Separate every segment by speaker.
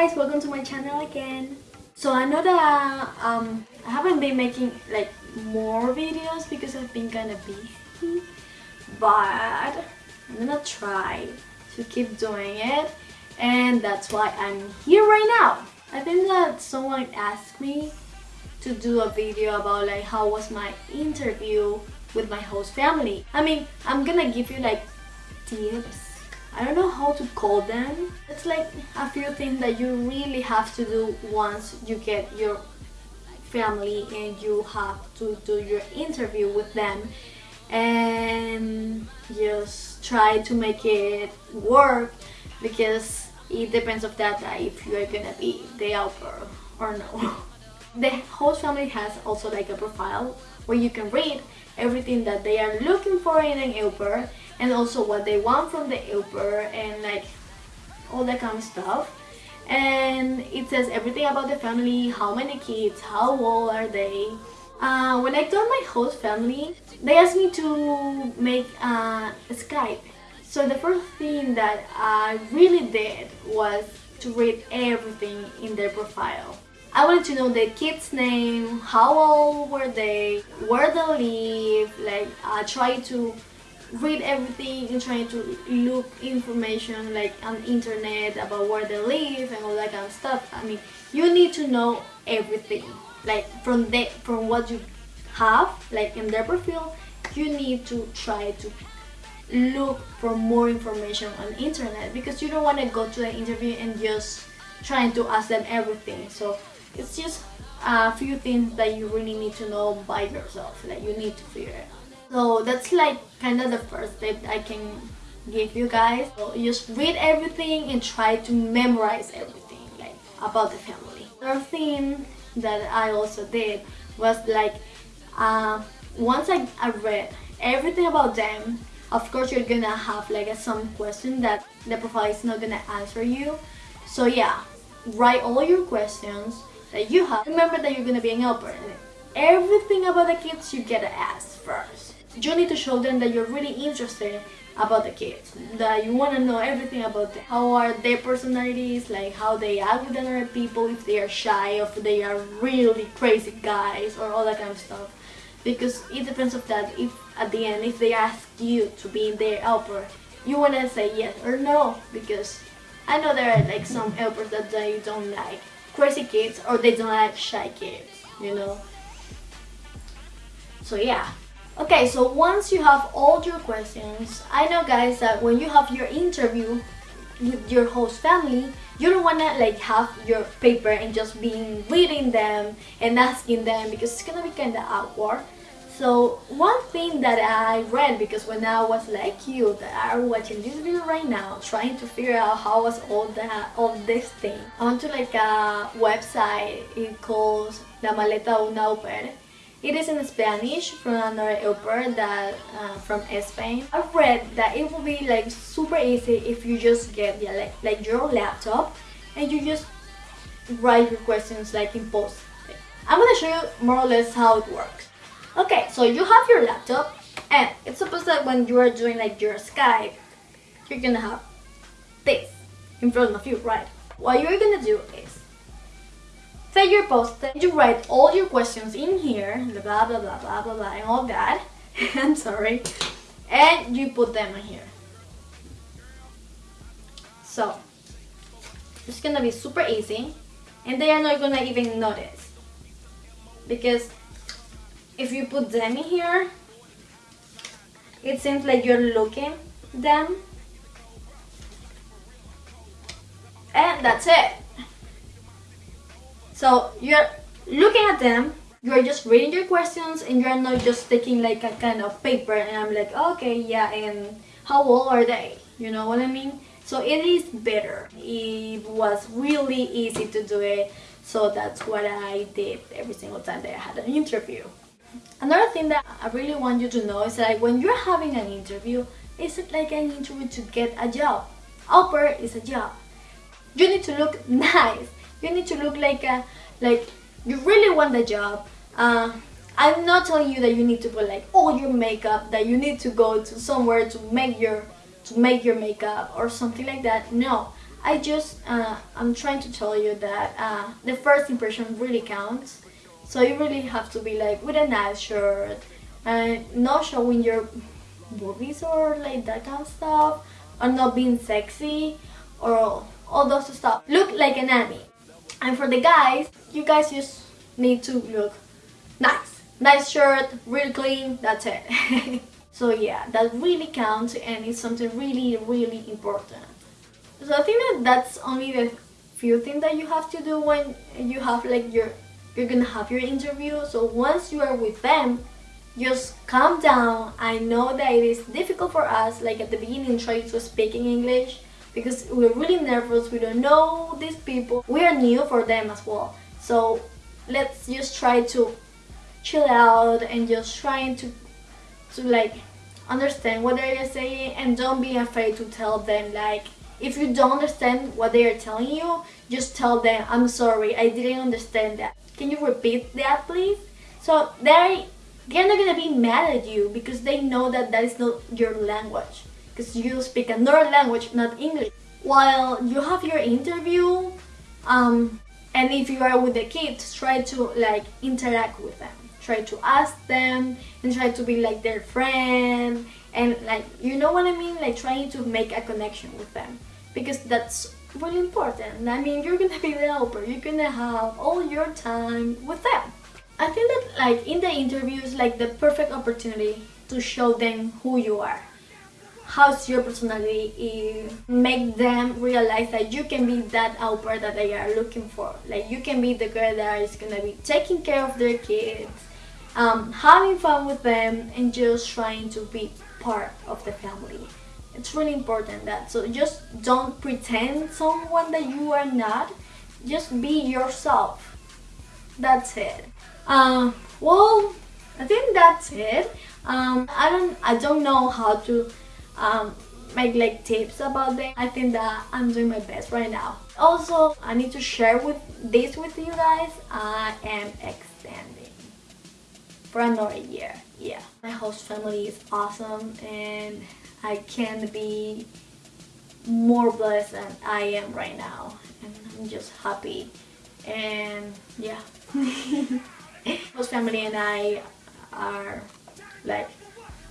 Speaker 1: guys, welcome to my channel again. So I know that um, I haven't been making like more videos because I've been kind of busy, but I'm gonna try to keep doing it and that's why I'm here right now. I think that someone asked me to do a video about like how was my interview with my host family. I mean, I'm gonna give you like tips I don't know how to call them. It's like a few things that you really have to do once you get your family and you have to do your interview with them and just try to make it work because it depends of that if you are gonna be the helper or no. The host family has also like a profile where you can read everything that they are looking for in an helper and also what they want from the helper and like all that kind of stuff. And it says everything about the family how many kids how old are they. Uh, when I told my host family they asked me to make uh, a Skype. So the first thing that I really did was to read everything in their profile. I wanted to know the kids name, how old were they, where they live, like I tried to read everything and trying to look information like on internet about where they live and all that kind of stuff. I mean, you need to know everything. Like from the from what you have, like in their profile, you need to try to look for more information on internet because you don't want to go to the interview and just trying to ask them everything. So it's just a few things that you really need to know by yourself. Like you need to figure out. So that's like kind of the first tip I can give you guys. So just read everything and try to memorize everything like about the family. Another thing that I also did was like uh, once I, I read everything about them of course you're gonna have like a, some question that the profile is not gonna answer you so yeah write all your questions that you have remember that you're gonna be an helper everything about the kids you get to ask first you need to show them that you're really interested about the kids that you want to know everything about them. How are their personalities like how they act with other people if they are shy or if they are really crazy guys or all that kind of stuff. Because it depends of that if at the end if they ask you to be their helper you want to say yes or no because I know there are like some helpers that they don't like crazy kids or they don't like shy kids you know? So yeah Okay, so once you have all your questions, I know guys that when you have your interview with your host family, you don't want to like have your paper and just being reading them and asking them because it's gonna be kind of awkward. So one thing that I read because when I was like you that are watching this video right now trying to figure out how was all that all this thing I went to like a website it calls La Maleta Una Au it is in Spanish from another helper that uh, from Spain. I've read that it will be like super easy if you just get yeah, like, like your laptop and you just write your questions like in post. I'm gonna show you more or less how it works. Okay, so you have your laptop and it's supposed that when you are doing like your Skype, you're gonna have this in front of you, right? What you're gonna do is Set your post you write all your questions in here, blah blah blah blah blah blah and all that. I'm sorry. And you put them in here. So, it's gonna be super easy and they are not gonna even notice. Because if you put them in here, it seems like you're looking them. And that's it. So you're looking at them, you're just reading your questions and you're not just taking like a kind of paper and I'm like, okay, yeah, and how old are they? You know what I mean? So it is better. It was really easy to do it. So that's what I did every single time that I had an interview. Another thing that I really want you to know is that when you're having an interview, it's like an interview to get a job. Au pair is a job. You need to look nice you need to look like a like you really want the job uh, I'm not telling you that you need to put like all your makeup that you need to go to somewhere to make your to make your makeup or something like that no I just, uh, I'm trying to tell you that uh, the first impression really counts. So you really have to be like with a nice shirt and not showing your boobies or like that kind of stuff or not being sexy or all those stuff. Look like a nanny. And for the guys, you guys just need to look nice. Nice shirt, really clean, that's it. so yeah, that really counts and it's something really, really important. So I think that that's only the few things that you have to do when you have like your, you're gonna have your interview. So once you are with them, just calm down. I know that it is difficult for us, like at the beginning, trying to speak in English because we're really nervous. We don't know these people. We are new for them as well. So let's just try to chill out and just trying to to like understand what they're saying and don't be afraid to tell them like if you don't understand what they are telling you just tell them I'm sorry I didn't understand that can you repeat that please so they they're not gonna be mad at you because they know that that is not your language because you speak another language not English. While you have your interview um, and if you are with the kids try to like interact with them. Try to ask them and try to be like their friend and like you know what I mean? Like trying to make a connection with them. Because that's really important. I mean you're gonna be the helper. You're gonna have all your time with them. I think that like in the interviews like the perfect opportunity to show them who you are how's your personality make them realize that you can be that helper that they are looking for. Like you can be the girl that is gonna be taking care of their kids um, having fun with them and just trying to be part of the family. It's really important that so just don't pretend someone that you are not. Just be yourself. That's it. Um, well I think that's it. Um, I don't I don't know how to um, make like tips about them. I think that I'm doing my best right now. Also, I need to share with this with you guys. I am extending for another year. Yeah, my host family is awesome and I can't be more blessed than I am right now. And I'm just happy. And yeah. host family and I are like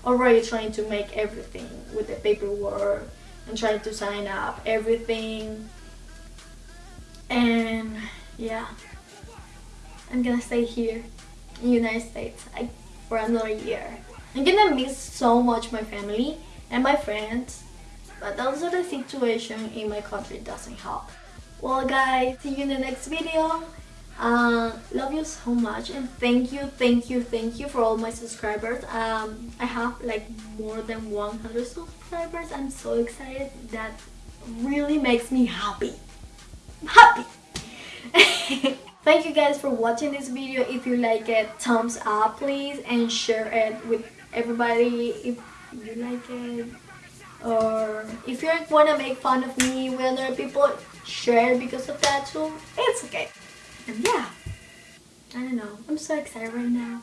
Speaker 1: already trying to make everything with the paperwork and trying to sign up everything. And yeah. I'm gonna stay here in United States I, for another year. I'm gonna miss so much my family and my friends but also the situation in my country doesn't help. Well guys see you in the next video uh, love you so much and thank you thank you thank you for all my subscribers. Um, I have like more than 100 subscribers. I'm so excited. That really makes me happy. Happy! Thank you guys for watching this video. If you like it thumbs up please and share it with everybody if you like it. Or if you want to make fun of me with other people share because of that too. It's okay and yeah, I don't know. I'm so excited right now.